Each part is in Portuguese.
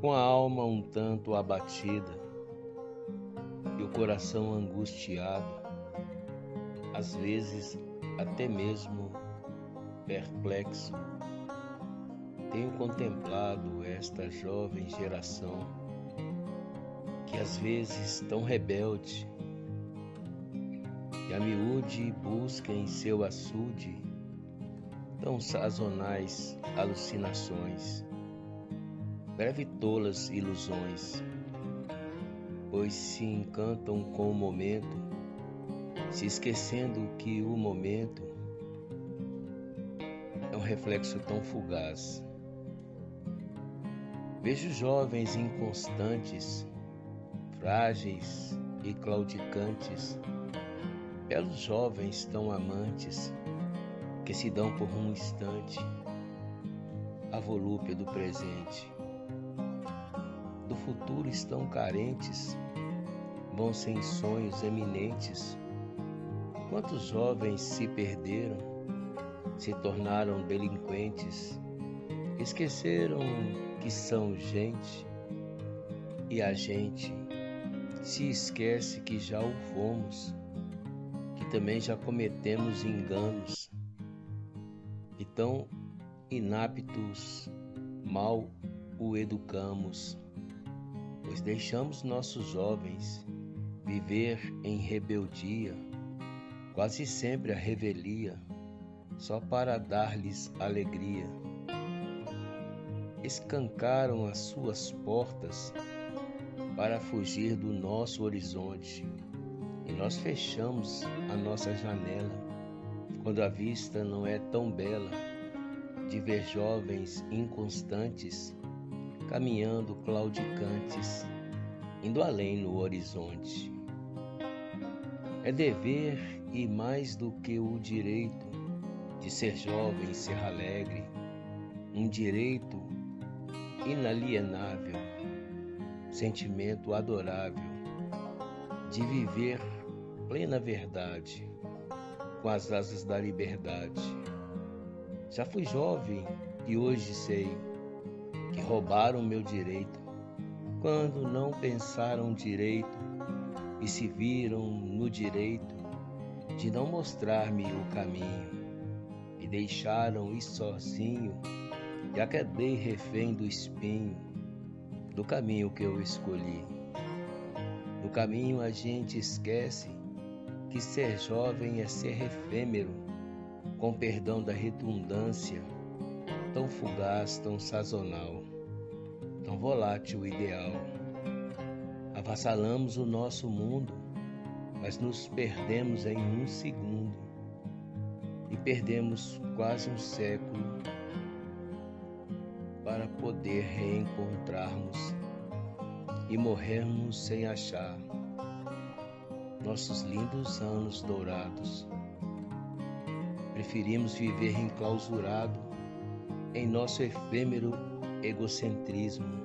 com a alma um tanto abatida e o coração angustiado, às vezes até mesmo perplexo, tenho contemplado esta jovem geração que às vezes tão rebelde e a miúde busca em seu açude tão sazonais alucinações, breve tolas ilusões, pois se encantam com o momento, se esquecendo que o momento é um reflexo tão fugaz. Vejo jovens inconstantes, frágeis e claudicantes, belos jovens tão amantes que se dão por um instante a volúpia do presente. Futuro estão carentes, vão sem sonhos eminentes. Quantos jovens se perderam, se tornaram delinquentes, esqueceram que são gente e a gente se esquece que já o fomos, que também já cometemos enganos e tão inaptos mal o educamos, pois deixamos nossos jovens viver em rebeldia, quase sempre a revelia, só para dar-lhes alegria. Escancaram as suas portas para fugir do nosso horizonte e nós fechamos a nossa janela quando a vista não é tão bela de ver jovens inconstantes caminhando claudicantes, indo além no horizonte. É dever e mais do que o direito de ser jovem e ser alegre, um direito inalienável, sentimento adorável de viver plena verdade com as asas da liberdade. Já fui jovem e hoje sei roubaram meu direito quando não pensaram direito e se viram no direito de não mostrar-me o caminho e deixaram ir sozinho já quedei refém do espinho, do caminho que eu escolhi. No caminho a gente esquece que ser jovem é ser efêmero, com perdão da redundância, tão fugaz, tão sazonal, tão volátil ideal. Avassalamos o nosso mundo, mas nos perdemos em um segundo e perdemos quase um século para poder reencontrarmos e morrermos sem achar nossos lindos anos dourados. Preferimos viver enclausurado em nosso efêmero egocentrismo.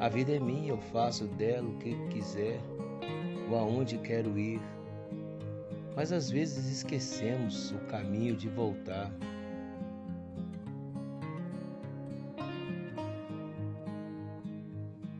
A vida é minha, eu faço dela o que quiser, ou aonde quero ir. Mas às vezes esquecemos o caminho de voltar